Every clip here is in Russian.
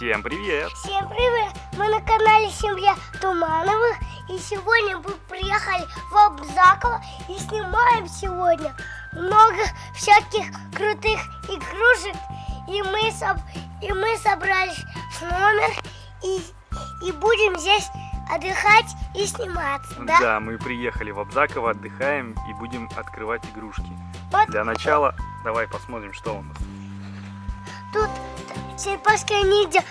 Всем привет! Всем привет! Мы на канале Семья Тумановых и сегодня мы приехали в Обзаково и снимаем сегодня много всяких крутых игрушек и мы, соб... и мы собрались в номер и, и будем здесь отдыхать и сниматься, да? Да, мы приехали в Обзаково, отдыхаем и будем открывать игрушки. Вот Для начала давай посмотрим, что у нас. тут черепашка ниндзя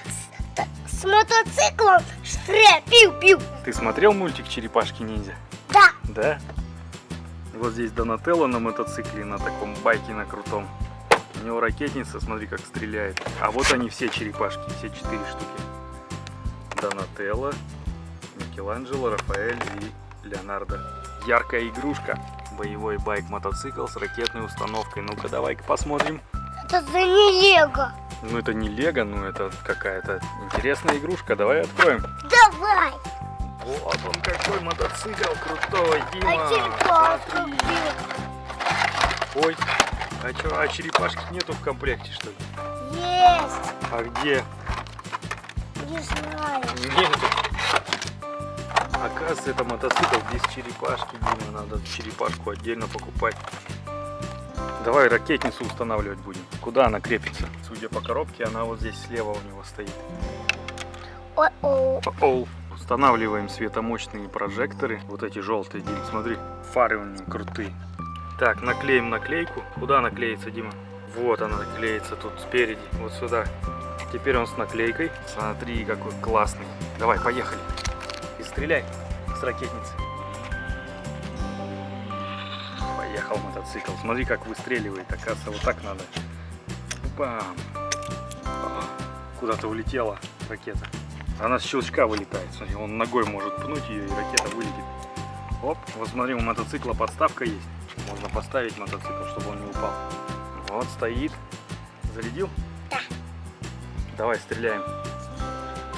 с, с мотоциклом штре, пиу-пиу. Ты смотрел мультик Черепашки-ниндзя? Да, Да? Вот здесь Донателло на мотоцикле, на таком байке на крутом. У него ракетница, смотри, как стреляет. А вот они все черепашки, все четыре штуки. Донателло, Микеланджело, Рафаэль и Леонардо. Яркая игрушка. Боевой байк-мотоцикл с ракетной установкой. Ну-ка, давай-ка посмотрим. это за не лего. Ну, это не лего, ну, это какая-то интересная игрушка. Давай откроем. Давай. Вот он какой мотоцикл крутой, Дима. А черепашка где? Ой, а что, а черепашки нету в комплекте, что ли? Есть. А где? Не знаю. Нету. Оказывается, это мотоцикл без черепашки, Дима. Надо черепашку отдельно покупать. Давай ракетницу устанавливать будем. Куда она крепится? Судя по коробке, она вот здесь слева у него стоит. О-о. Оу. Устанавливаем светомощные прожекторы. Вот эти желтые, Дим, смотри. Фары у них крутые. Так, наклеим наклейку. Куда она клеится, Дима? Вот она клеится тут спереди, вот сюда. Теперь он с наклейкой. Смотри, какой классный. Давай, поехали. И стреляй с ракетницы. Поехал мотоцикл. Смотри, как выстреливает. Оказывается, вот так надо. Бам. Куда-то улетела ракета. Она с щелчка вылетает. Смотри, он ногой может пнуть ее, и ракета вылетит. Оп, вот смотри, у мотоцикла подставка есть. Можно поставить мотоцикл, чтобы он не упал. Вот стоит. Зарядил? Да. Давай стреляем.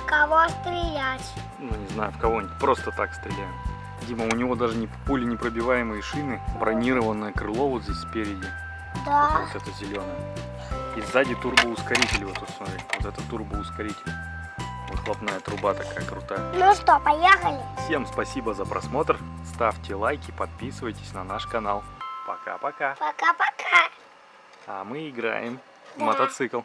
Кого стрелять? Ну, не знаю, в кого-нибудь. Просто так стреляем. Дима, у него даже не пули непробиваемые шины. Бронированное крыло вот здесь спереди. Да. Вот это зеленое. И сзади турбоускоритель вот тут, смотри. Вот это турбоускоритель. Выхлопная труба такая крутая. Ну что, поехали? Всем спасибо за просмотр. Ставьте лайки, подписывайтесь на наш канал. Пока-пока. Пока-пока. А мы играем в Да. мотоцикл.